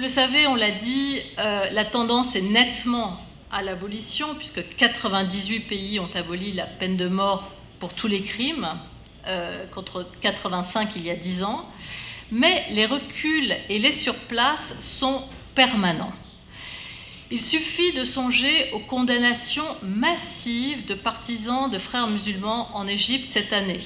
le savez, on l'a dit, euh, la tendance est nettement à l'abolition, puisque 98 pays ont aboli la peine de mort pour tous les crimes, euh, contre 85 il y a 10 ans. Mais les reculs et les surplaces sont permanents. Il suffit de songer aux condamnations massives de partisans de frères musulmans en Égypte cette année,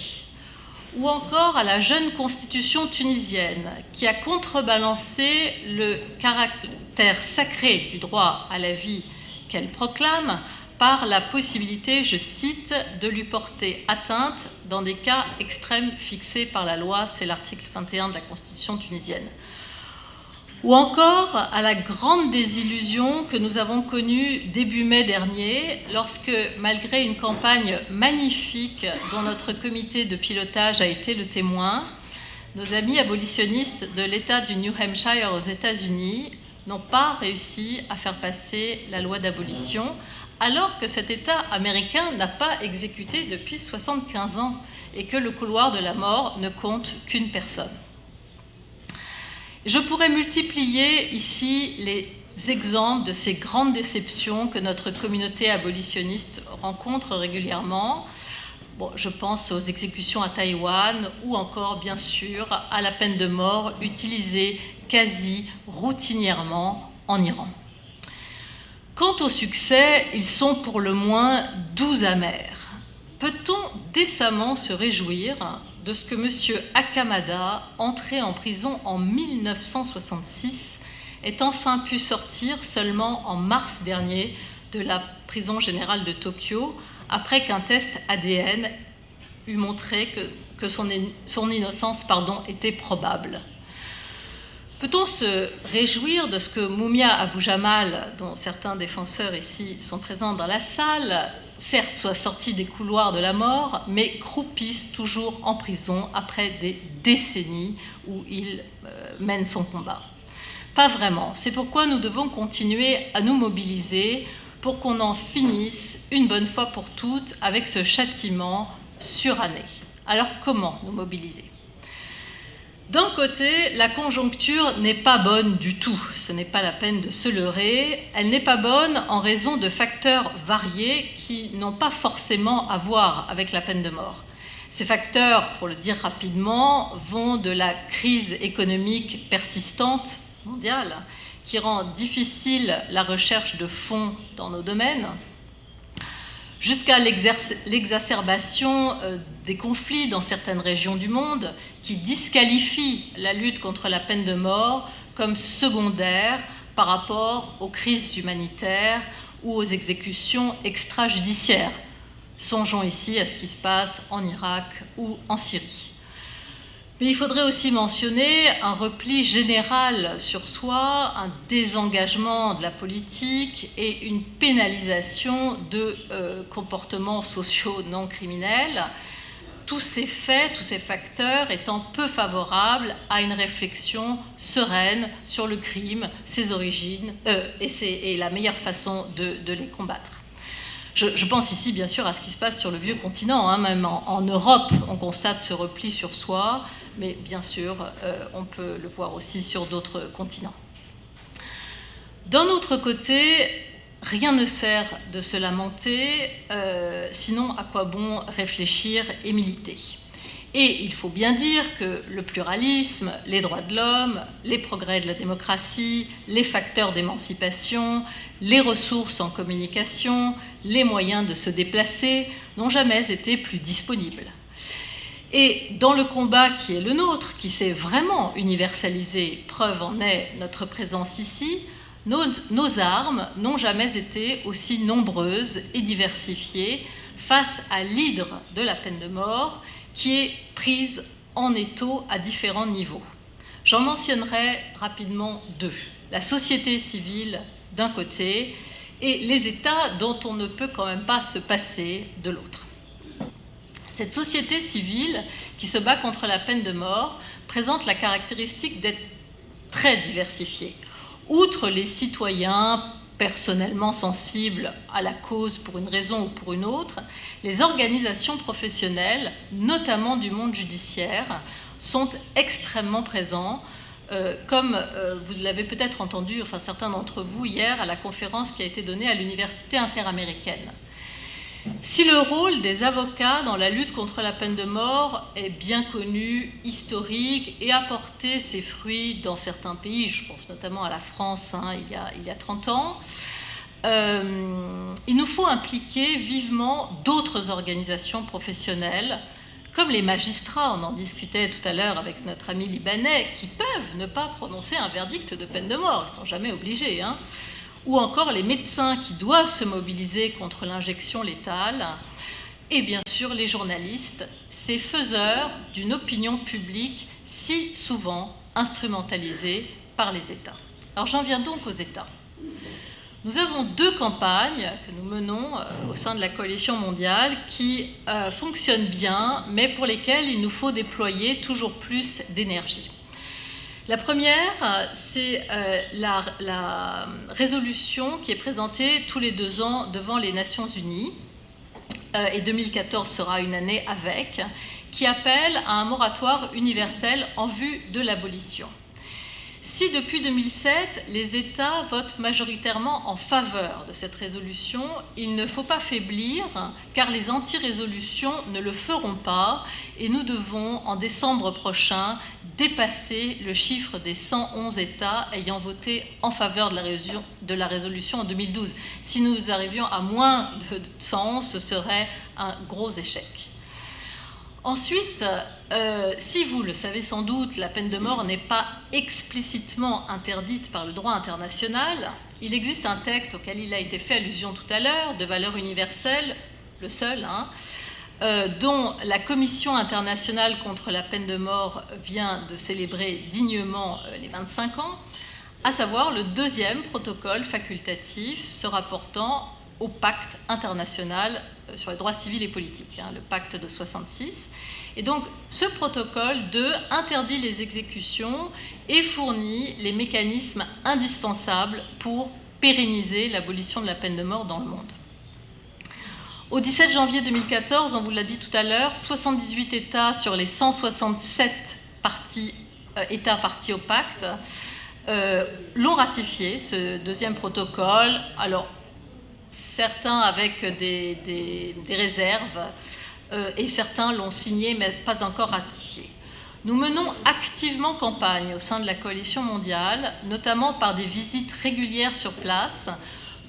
ou encore à la jeune constitution tunisienne qui a contrebalancé le caractère sacré du droit à la vie qu'elle proclame par la possibilité, je cite, de lui porter atteinte dans des cas extrêmes fixés par la loi, c'est l'article 21 de la Constitution tunisienne. Ou encore à la grande désillusion que nous avons connue début mai dernier, lorsque, malgré une campagne magnifique dont notre comité de pilotage a été le témoin, nos amis abolitionnistes de l'État du New Hampshire aux États-Unis n'ont pas réussi à faire passer la loi d'abolition, alors que cet État américain n'a pas exécuté depuis 75 ans et que le couloir de la mort ne compte qu'une personne. Je pourrais multiplier ici les exemples de ces grandes déceptions que notre communauté abolitionniste rencontre régulièrement. Je pense aux exécutions à Taïwan ou encore, bien sûr, à la peine de mort utilisée quasi routinièrement en Iran. Quant au succès, ils sont pour le moins doux amers. Peut-on décemment se réjouir de ce que M. Akamada, entré en prison en 1966, ait enfin pu sortir seulement en mars dernier de la prison générale de Tokyo, après qu'un test ADN eut montré que, son, innocence était probable Peut-on se réjouir de ce que Moumia Abou Jamal, dont certains défenseurs ici sont présents dans la salle, certes soit sorti des couloirs de la mort, mais croupisse toujours en prison après des décennies où il euh, mène son combat Pas vraiment. C'est pourquoi nous devons continuer à nous mobiliser pour qu'on en finisse une bonne fois pour toutes avec ce châtiment suranné. Alors comment nous mobiliser? D'un côté, la conjoncture n'est pas bonne du tout, ce n'est pas la peine de se leurrer, elle n'est pas bonne en raison de facteurs variés qui n'ont pas forcément à voir avec la peine de mort. Ces facteurs, pour le dire rapidement, vont de la crise économique persistante mondiale, qui rend difficile la recherche de fonds dans nos domaines, jusqu'à l'exacerbation euh, des conflits dans certaines régions du monde qui disqualifient la lutte contre la peine de mort comme secondaire par rapport aux crises humanitaires ou aux exécutions extrajudiciaires. Songeons ici à ce qui se passe en Irak ou en Syrie. Mais il faudrait aussi mentionner un repli général sur soi, un désengagement de la politique et une pénalisation de euh, comportements sociaux non criminels, tous ces faits, tous ces facteurs étant peu favorables à une réflexion sereine sur le crime, ses origines euh, et, la meilleure façon de les combattre. Je, pense ici bien sûr à ce qui se passe sur le vieux continent, hein, même en, Europe on constate ce repli sur soi, mais bien sûr euh, on peut le voir aussi sur d'autres continents. D'un autre côté, rien ne sert de se lamenter, euh, sinon à quoi bon réfléchir et militer et il faut bien dire que le pluralisme, les droits de l'homme, les progrès de la démocratie, les facteurs d'émancipation, les ressources en communication, les moyens de se déplacer n'ont jamais été plus disponibles. Et dans le combat qui est le nôtre, qui s'est vraiment universalisé, preuve en est notre présence ici, nos, nos armes n'ont jamais été aussi nombreuses et diversifiées face à l'hydre de la peine de mort qui est prise en étau à différents niveaux. J'en mentionnerai rapidement deux. La société civile d'un côté et les États dont on ne peut quand même pas se passer de l'autre. Cette société civile qui se bat contre la peine de mort présente la caractéristique d'être très diversifiée. Outre les citoyens personnellement sensibles à la cause pour une raison ou pour une autre, les organisations professionnelles, notamment du monde judiciaire, sont extrêmement présentes euh, comme euh, vous l'avez peut-être entendu, enfin certains d'entre vous, hier à la conférence qui a été donnée à l'Université interaméricaine. Si le rôle des avocats dans la lutte contre la peine de mort est bien connu, historique et a porté ses fruits dans certains pays, je pense notamment à la France hein, il, y a, il, y a, 30 ans, euh, il nous faut impliquer vivement d'autres organisations professionnelles, comme les magistrats, on en discutait tout à l'heure avec notre ami libanais, qui peuvent ne pas prononcer un verdict de peine de mort, ils ne sont jamais obligés, hein, ou encore les médecins qui doivent se mobiliser contre l'injection létale, et bien sûr les journalistes, ces faiseurs d'une opinion publique si souvent instrumentalisée par les États. Alors j'en viens donc aux États. Nous avons deux campagnes que nous menons euh, au sein de la coalition mondiale qui euh, fonctionnent bien, mais pour lesquelles il nous faut déployer toujours plus d'énergie. La première, euh, c'est la, la, résolution qui est présentée tous les deux ans devant les Nations Unies, et 2014 sera une année avec, qui appelle à un moratoire universel en vue de l'abolition. Si depuis 2007, les États votent majoritairement en faveur de cette résolution, il ne faut pas faiblir, car les anti-résolutions ne le feront pas, et nous devons, en décembre prochain, dépasser le chiffre des 111 États ayant voté en faveur de la, résolution, en 2012. Si nous arrivions à moins de 111, ce serait un gros échec. Ensuite, euh, si vous le savez sans doute, la peine de mort n'est pas explicitement interdite par le droit international. Il existe un texte auquel il a été fait allusion tout à l'heure, de valeur universelle, le seul, hein, euh, dont la Commission internationale contre la peine de mort vient de célébrer dignement euh, les 25 ans, à savoir le deuxième protocole facultatif se rapportant au pacte international euh, sur les droits civils et politiques, hein, le pacte de 66. Et donc, ce protocole 2 interdit les exécutions et fournit les mécanismes indispensables pour pérenniser l'abolition de la peine de mort dans le monde. Au 17 janvier 2014, on vous l'a dit tout à l'heure, 78 États sur les 167 parties, euh, États partis au pacte euh, l'ont ratifié, ce deuxième protocole. Alors, certains avec des, réserves, euh, et certains l'ont signé mais pas encore ratifié. Nous menons activement campagne au sein de la coalition mondiale, notamment par des visites régulières sur place,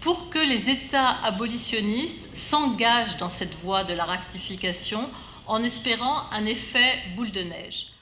pour que les États abolitionnistes s'engagent dans cette voie de la ratification en espérant un effet boule de neige.